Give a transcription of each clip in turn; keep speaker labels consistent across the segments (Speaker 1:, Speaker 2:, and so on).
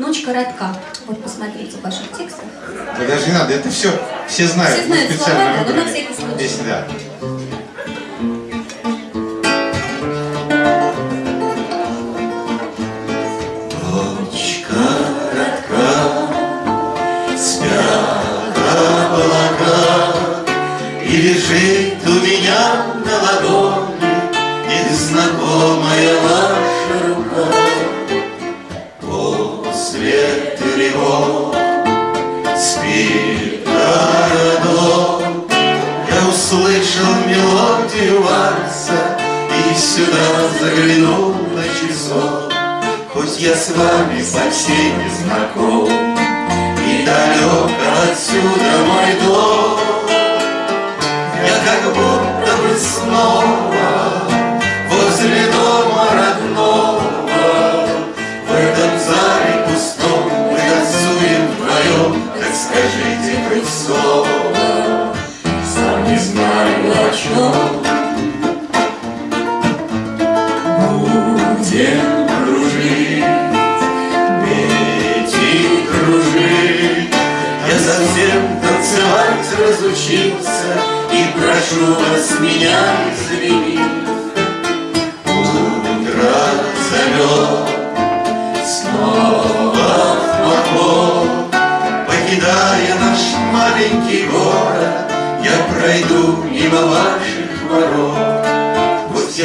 Speaker 1: Ночь коротка. Вот посмотрите в ваших текстах.
Speaker 2: Да даже не надо, это все, все знают.
Speaker 1: Все знают
Speaker 2: специально
Speaker 1: слова, да, но на
Speaker 2: выбрали.
Speaker 1: всякий случай.
Speaker 2: Здесь, да.
Speaker 3: Спят облака, И лежит сюда заглянул на часок. Хоть я с вами совсем не знаком И далек отсюда мой дом Я как будто разучился. И прошу вас меня извинить.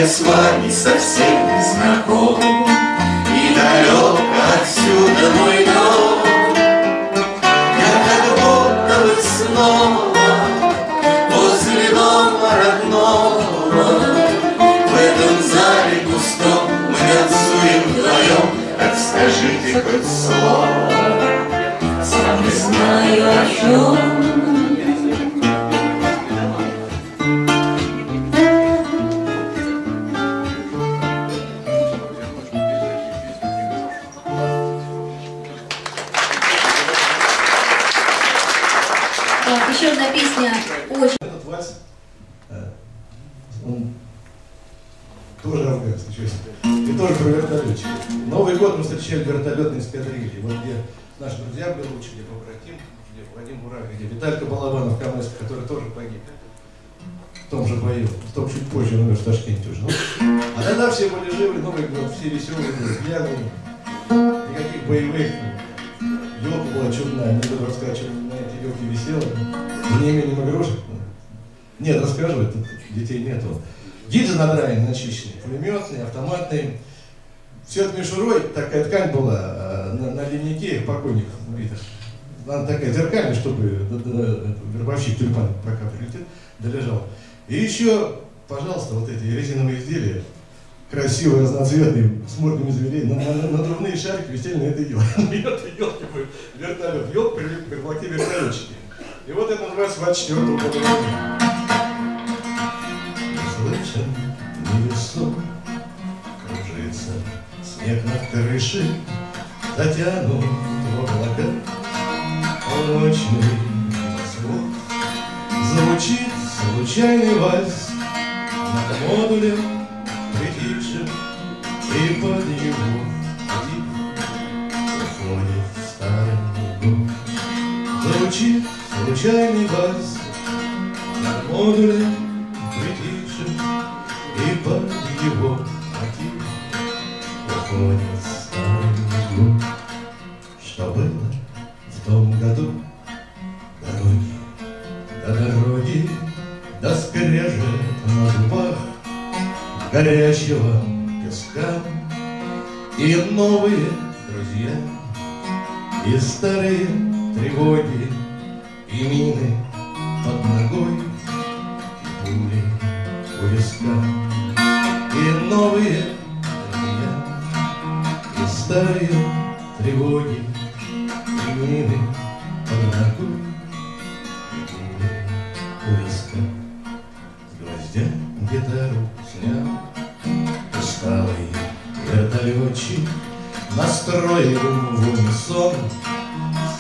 Speaker 3: С вами совсем не знаком. И далек отсюда мой дом. Я как будто бы снова Возле дома родного. В этом зале пустом Мы танцуем вдвоем. Так скажите хоть слово. Сам не знаю о чем
Speaker 4: тоже афганский, честно. И тоже про вертолетчик. Новый год мы встречали вертолетные эскадрильи. Вот где наши друзья были лучше, где побратим, где Вадим Бурак, где Виталька Балабанов, Камыск, который тоже погиб. В том же бою, в том чуть позже, он в Ташкенте уже. Ну, а тогда все были живы, Новый год, все веселые, пьяные, никаких боевых. Елка была чудная, не буду рассказать, что на этой елке висела. Не именем игрушек. Нет, расскажу, детей нету. Гильзы надраены, начищены, пулеметные, автоматные. Все это мишурой, такая ткань была э, на, на линейке покойников убитых. Она такая зеркальная, чтобы д- д- вербовщик тюльпан пока прилетит, долежал. И еще, пожалуйста, вот эти резиновые изделия, красивые, разноцветные, с мордами зверей, на, на, надувные шарики висели на этой елке. На этой елке был вертолет. Елка привлекли вертолетчики. И вот это называется 24 года. Слышен невесом кружится снег над крышей, Затянут в облака полночный восход. Звучит случайный вальс над модулем притихшим, И под тихо уходит старый год. Звучит случайный вальс над модулем притихшим, И под его мотив уходит старый год. Что было в том году? Дороги, до дороги, до скрежет на зубах горячего песка И новые друзья, и старые тревоги,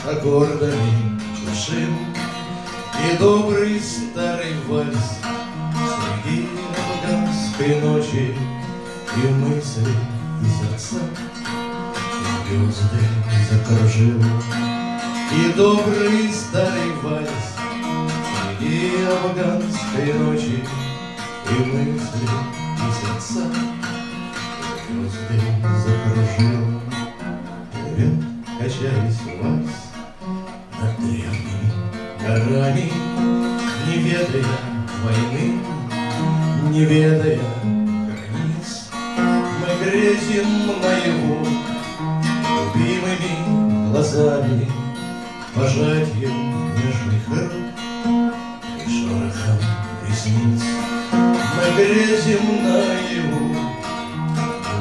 Speaker 4: аккордами душим И добрый старый вальс Среди афганской ночи И мысли, и сердца звезды закружил. И добрый старый вальс Среди афганской ночи И мысли, и сердца Звезды закружил. Плывет, качаясь вальс горами Не ведая войны Не ведая границ. Мы грезим наяву Любимыми глазами Пожатием нежных рук И шорохом ресниц. Мы грезим наяву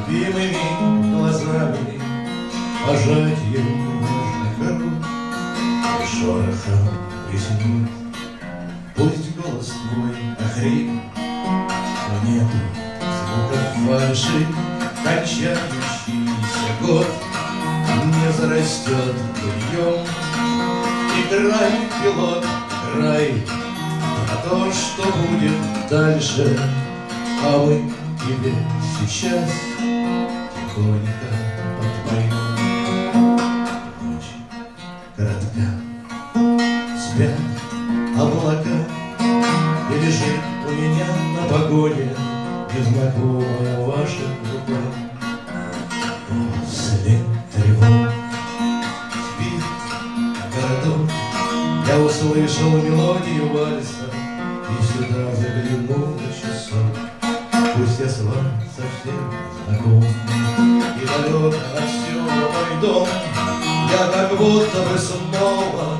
Speaker 4: Любимыми глазами Пожатием нежных рук И шорохом ресниц Пусть голос твой охрип Но нету звуков фальши Кончающийся год. Не зарастет быльем Играй, пилот, играй На то, что будет дальше А мы тебе сейчас Тихонько подпоем облака И лежит у меня на погоне Незнакомая ваша рука След тревог Спит городок. Я услышал мелодию вальса И сюда заглянул на часок. Пусть я с вами совсем знаком. И далек отсюда мой дом. Я как будто бы снова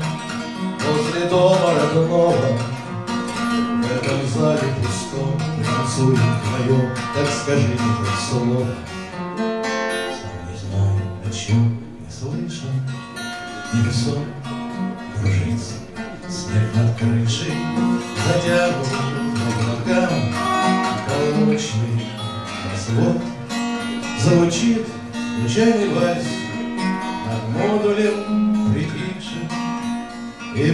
Speaker 4: Возле дома родного. В этом зале пустом Танцует вдвоем Так скажи мне хоть слово Сам не знаю, о чем не слышал Небесом кружится Снег над крышей. Затянут облакам Колочный свод Звучит случайный вальс Над модулем И